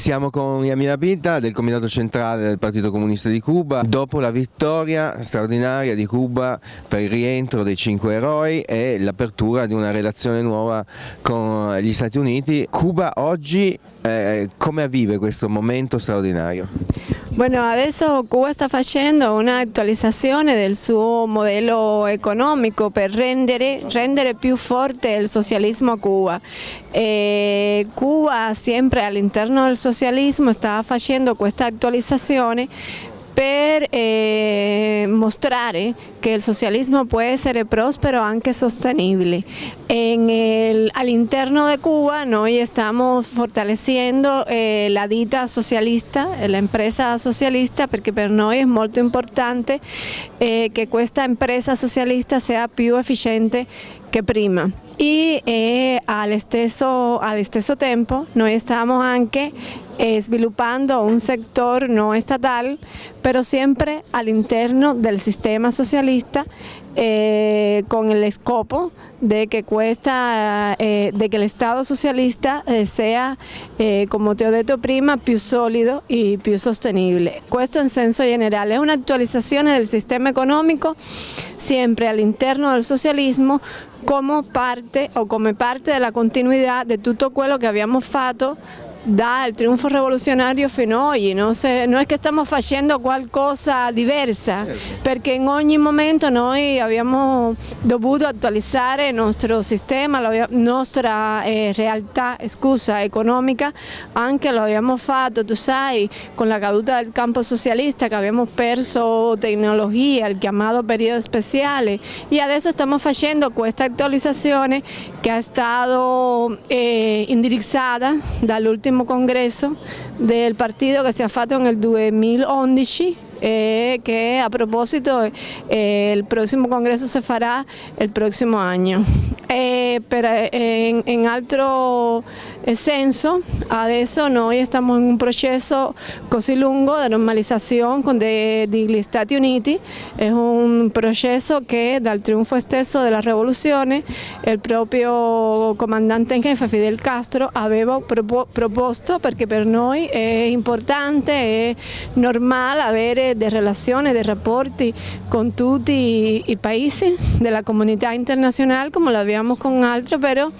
Siamo con Yamina Pinta del Comitato Centrale del Partito Comunista di Cuba dopo la vittoria straordinaria di Cuba per il rientro dei cinque eroi e l'apertura di una relazione nuova con gli Stati Uniti. Cuba oggi eh, come vive questo momento straordinario? Bueno, adesso Cuba sta facendo un'attualizzazione del suo modello economico per rendere, rendere più forte il socialismo a Cuba. E Cuba sempre all'interno del socialismo sta facendo questa attualizzazione per eh, mostrare che il socialismo può essere prospero anche sostenibile. all'interno di Cuba noi stiamo fortalecendo eh, la ditta socialista, la empresa socialista, perché per noi è molto importante eh, che questa impresa socialista sia più efficiente che prima e eh, allo, stesso, allo stesso tempo noi stiamo anche eh, sviluppando un settore non statale però sempre all'interno del sistema socialista eh, con el scopo de que, cuesta, eh, de que el Estado socialista eh, sea, ho detto prima, più solido e più sostenibile. Questo in senso generale è un'attualizzazione del sistema economico sempre all'interno del socialismo come parte o come parte della continuità di tutto quello che abbiamo fatto dal triunfo rivoluzionario fino a oggi, no? Se, non è che stiamo facendo qualcosa diversa, perché in ogni momento noi abbiamo dovuto attualizzare il nostro sistema, la nostra eh, realtà scusa, economica, anche lo abbiamo fatto, tu sai, con la caduta del campo socialista che abbiamo perso tecnologia, il chiamato periodo speciale e adesso stiamo facendo questa attualizzazione che è stata eh, indirizzata dall'ultimo congreso del partito che si è fatto nel 2011 eh, que a propósito eh, el próximo congreso se fará el próximo año. Eh, pero en, en altro senso, adesso noi stiamo in un processo così lungo di normalizzazione con degli Stati Uniti, è un processo che dal trionfo stesso della rivoluzione il proprio comandante in jefe Fidel Castro aveva proposto perché per noi è importante, è normale de relaciones, de rapporti con tutti i paesi della comunità internazionale come l'abbiamo con altri, però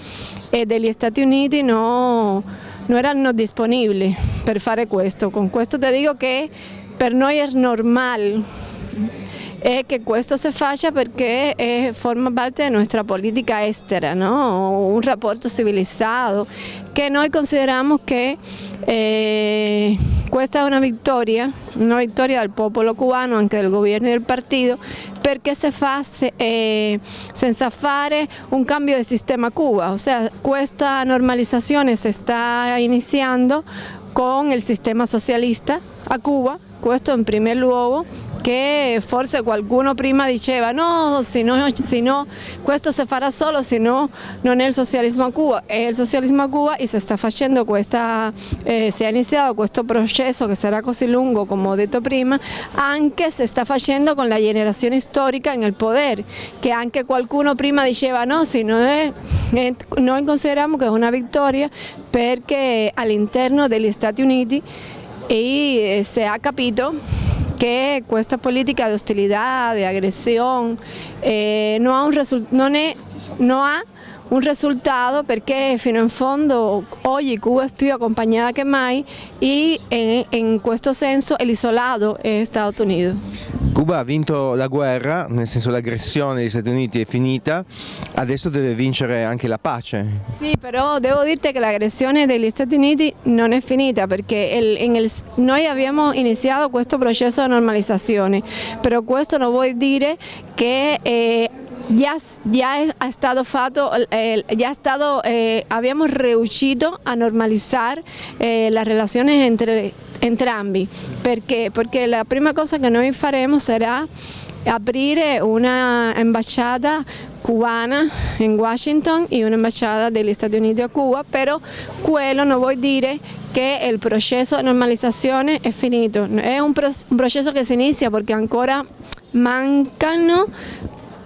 eh, degli Stati Uniti no, no erano disponibili per fare questo. Con questo ti dico che per noi è normale è che questo si faccia eh, forma parte della nostra politica estera, no? un rapporto civilizzato, che noi consideriamo che eh, questa è una vittoria, una vittoria del popolo cubano, anche del governo e del partito, perché si fa eh, un cambio di sistema Cuba, ossia questa normalizzazione si sta iniziando con il sistema socialista a Cuba, questo in primo luogo, che forse qualcuno prima diceva no, se no, se no questo si farà solo, se no non è il socialismo a Cuba, è il socialismo a Cuba e si sta facendo questa, eh, si è iniziato questo processo che sarà così lungo come ho detto prima, anche si sta facendo con la generazione storica nel potere, che anche qualcuno prima diceva no, se no è, è, noi consideriamo che è una vittoria perché all'interno degli Stati Uniti e eh, si è capito que questa politica di hostilità, di aggressione eh, non, ha un non, è, non ha un risultato perché fino in fondo oggi Cuba è più accompagnata che mai e in, in questo senso l'isolato è Stati Uniti. Cuba ha vinto la guerra, nel senso l'aggressione degli Stati Uniti è finita, adesso deve vincere anche la pace. Sì, però devo dirti che l'aggressione degli Stati Uniti non è finita perché il, il, noi abbiamo iniziato questo processo di normalizzazione, però questo non vuol dire che eh, ya, ya ha stato fatto, eh, ya stato, eh, abbiamo riuscito a normalizzare eh, le relazioni entre entrambi, perché? Perché la prima cosa che noi faremo sarà aprire una ambasciata cubana in Washington e un'ambasciata degli Stati Uniti a Cuba, però quello non vuol dire che il processo di normalizzazione è finito, è un, processo che si inizia perché ancora mancano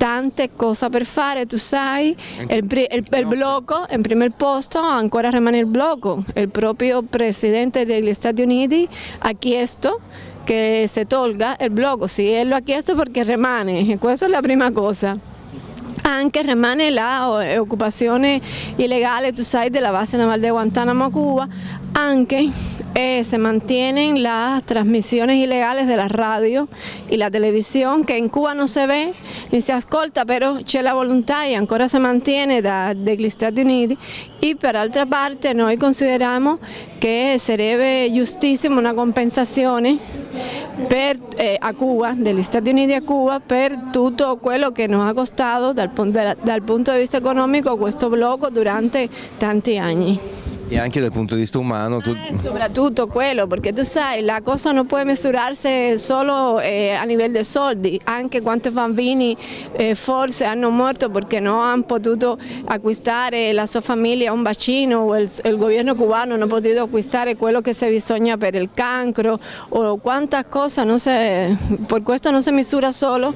tante cose per fare, tu sai, il, il, il blocco, in primo posto ancora rimane il blocco, il proprio Presidente degli Stati Uniti ha chiesto che si tolga il blocco, sì, e lo ha chiesto perché rimane, questa è la prima cosa. Anche rimane l'occupazione illegale, tu sai, della base navale di Guantanamo a Cuba, anche eh, se mantienen las transmisiones ilegales de la radio y la televisión, que en Cuba no se ve ni se ascolta, pero c'è la volontà e ancora se mantiene dagli Stati Uniti. Y por otra parte, noi consideramos che sarebbe giustissimo una compensazione per, eh, a Cuba, degli Stati Uniti a Cuba, per tutto quello che nos ha costato dal, dal punto di vista economico questo blocco durante tanti anni. E anche dal punto di vista umano. Tu... Eh, soprattutto quello, perché tu sai, la cosa non può misurarsi solo eh, a livello di soldi, anche quanti bambini eh, forse hanno morto perché non hanno potuto acquistare la sua famiglia un vaccino o il, il governo cubano non ha potuto acquistare quello che si bisogna per il cancro o quanta cosa, non si, per questo non si misura solo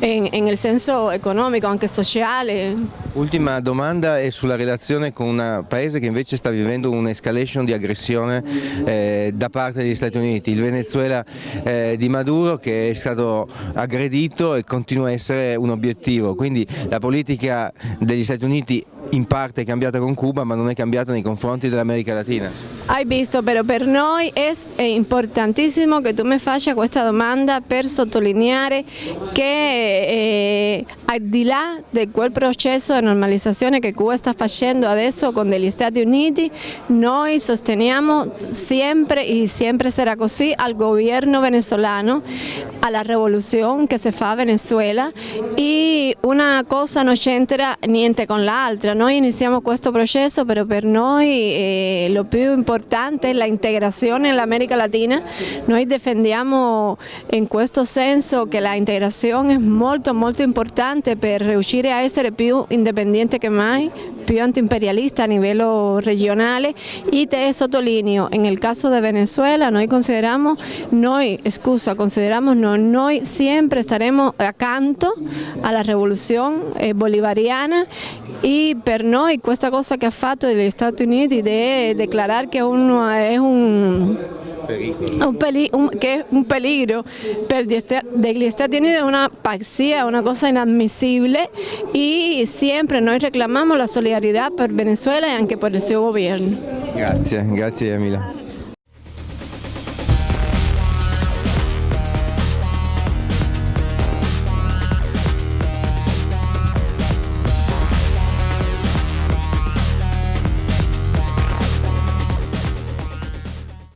in, il senso economico, anche sociale. Ultima domanda è sulla relazione con un paese che invece sta vivendo un'escalation di aggressione eh, da parte degli Stati Uniti, il Venezuela eh, di Maduro che è stato aggredito e continua a essere un obiettivo, quindi la politica degli Stati Uniti in parte è cambiata con Cuba ma non è cambiata nei confronti dell'America Latina. Hai visto, però per noi è importantissimo che tu mi faccia questa domanda per sottolineare che eh, al di là di quel processo di normalizzazione che Cuba sta facendo adesso con gli Stati Uniti, noi sosteniamo sempre e sempre sarà così al governo venezolano, alla rivoluzione che si fa a Venezuela e una cosa non c'entra niente con l'altra, noi iniziamo questo processo però per noi eh, lo più importante è l'integrazione nell'America Latina, noi difendiamo in questo senso che l'integrazione è molto molto importante per riuscire a essere più indipendente che mai, antiimperialista a livello regionale e te sottolineo, nel caso di Venezuela noi consideriamo, noi, scusa, consideriamo no, noi sempre staremo accanto alla rivoluzione eh, bolivariana e per noi questa cosa che ha fatto gli Stati Uniti di dichiarare che uno è un un, peli che è un peligro per gli Stati Uniti, è una pazzia, una cosa inadmissibile e sempre noi reclamiamo la solidarietà per Venezuela e anche per il suo governo. Grazie, grazie Emila.